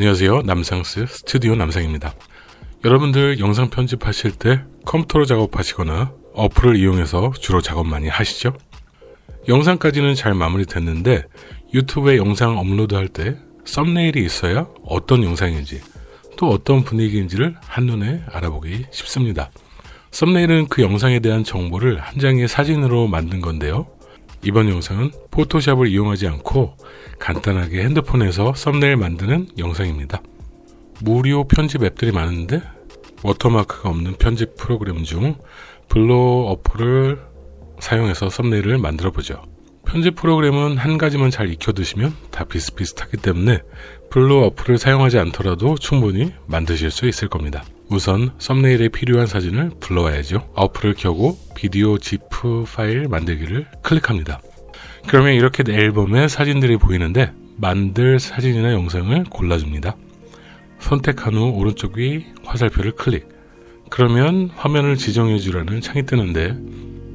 안녕하세요 남상스 스튜디오 남상입니다 여러분들 영상 편집하실 때 컴퓨터로 작업하시거나 어플을 이용해서 주로 작업 많이 하시죠? 영상까지는 잘 마무리 됐는데 유튜브에 영상 업로드 할 때 썸네일이 있어야 어떤 영상인지 또 어떤 분위기인지를 한눈에 알아보기 쉽습니다. 썸네일은 그 영상에 대한 정보를 한 장의 사진으로 만든 건데요. 이번 영상은 포토샵을 이용하지 않고 간단하게 핸드폰에서 썸네일 만드는 영상입니다. 무료 편집 앱들이 많은데 워터마크가 없는 편집 프로그램 중 블로 어플을 사용해서 썸네일을 만들어 보죠. 편집 프로그램은 한 가지만 잘 익혀 두시면 다 비슷비슷하기 때문에 블로 어플을 사용하지 않더라도 충분히 만드실 수 있을 겁니다. 우선 썸네일에 필요한 사진을 불러와야죠. 어플을 켜고 비디오 GIF 파일 만들기를 클릭합니다. 그러면 이렇게 앨범에 사진들이 보이는데 만들 사진이나 영상을 골라줍니다. 선택한 후 오른쪽 위 화살표를 클릭. 그러면 화면을 지정해 주라는 창이 뜨는데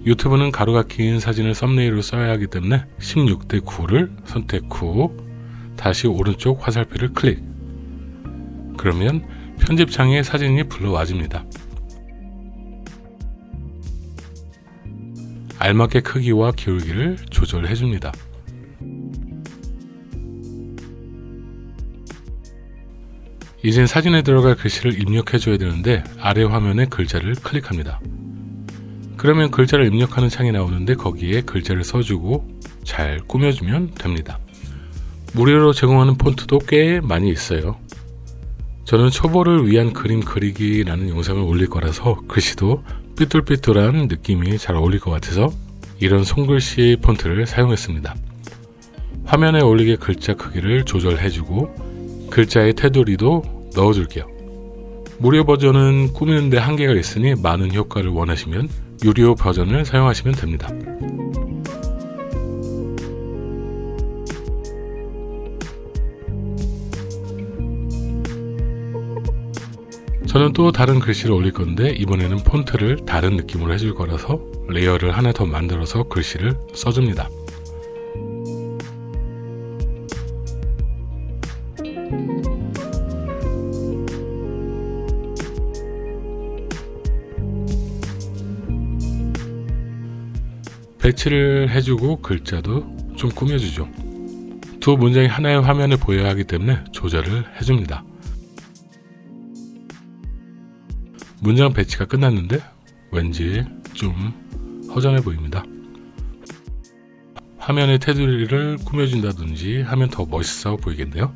유튜브는 가로가 긴 사진을 썸네일로 써야 하기 때문에 16대 9를 선택 후 다시 오른쪽 화살표를 클릭. 그러면 편집창에 사진이 불러와집니다. 알맞게 크기와 기울기를 조절해 줍니다. 이젠 사진에 들어갈 글씨를 입력해 줘야 되는데 아래 화면에 글자를 클릭합니다. 그러면 글자를 입력하는 창이 나오는데 거기에 글자를 써주고 잘 꾸며주면 됩니다. 무료로 제공하는 폰트도 꽤 많이 있어요. 저는 초보를 위한 그림 그리기라는 영상을 올릴 거라서 글씨도 삐뚤삐뚤한 느낌이 잘 어울릴 것 같아서 이런 손글씨 폰트를 사용했습니다. 화면에 올리게 글자 크기를 조절해주고 글자의 테두리도 넣어줄게요. 무료 버전은 꾸미는데 한계가 있으니 많은 효과를 원하시면 유료 버전을 사용하시면 됩니다. 저는 또 다른 글씨를 올릴 건데 이번에는 폰트를 다른 느낌으로 해줄 거라서 레이어를 하나 더 만들어서 글씨를 써줍니다. 배치를 해주고 글자도 좀 꾸며주죠. 두 문장이 하나의 화면에 보여야 하기 때문에 조절을 해줍니다. 문장 배치가 끝났는데 왠지 좀 허전해 보입니다. 화면의 테두리를 꾸며준다든지 하면 더 멋있어 보이겠네요.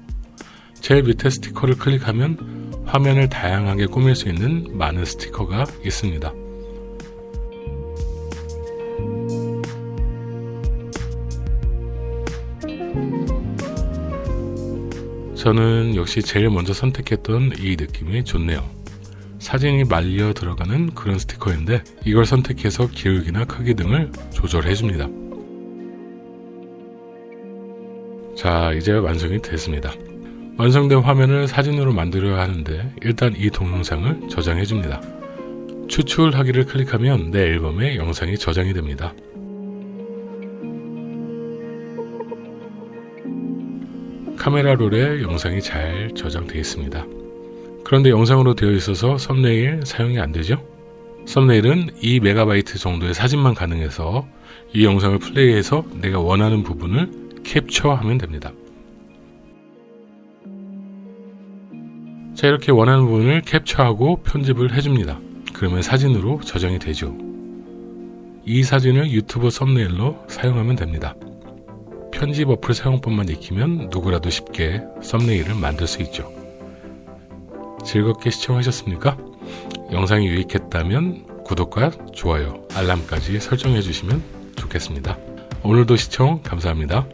제일 밑에 스티커를 클릭하면 화면을 다양하게 꾸밀 수 있는 많은 스티커가 있습니다. 저는 역시 제일 먼저 선택했던 이 느낌이 좋네요. 사진이 말려 들어가는 그런 스티커인데 이걸 선택해서 기울기나 크기 등을 조절해 줍니다. 자 이제 완성이 됐습니다. 완성된 화면을 사진으로 만들어야 하는데 일단 이 동영상을 저장해 줍니다. 추출하기를 클릭하면 내 앨범에 영상이 저장이 됩니다. 카메라 롤에 영상이 잘 저장되어 있습니다. 그런데 영상으로 되어 있어서 썸네일 사용이 안 되죠? 썸네일은 2MB 정도의 사진만 가능해서 이 영상을 플레이해서 내가 원하는 부분을 캡처하면 됩니다. 자 이렇게 원하는 부분을 캡처하고 편집을 해줍니다. 그러면 사진으로 저장이 되죠. 이 사진을 유튜브 썸네일로 사용하면 됩니다. 편집 어플 사용법만 익히면 누구라도 쉽게 썸네일을 만들 수 있죠. 즐겁게 시청하셨습니까? 영상이 유익했다면 구독과 좋아요, 알람까지 설정해 주시면 좋겠습니다. 오늘도 시청 감사합니다.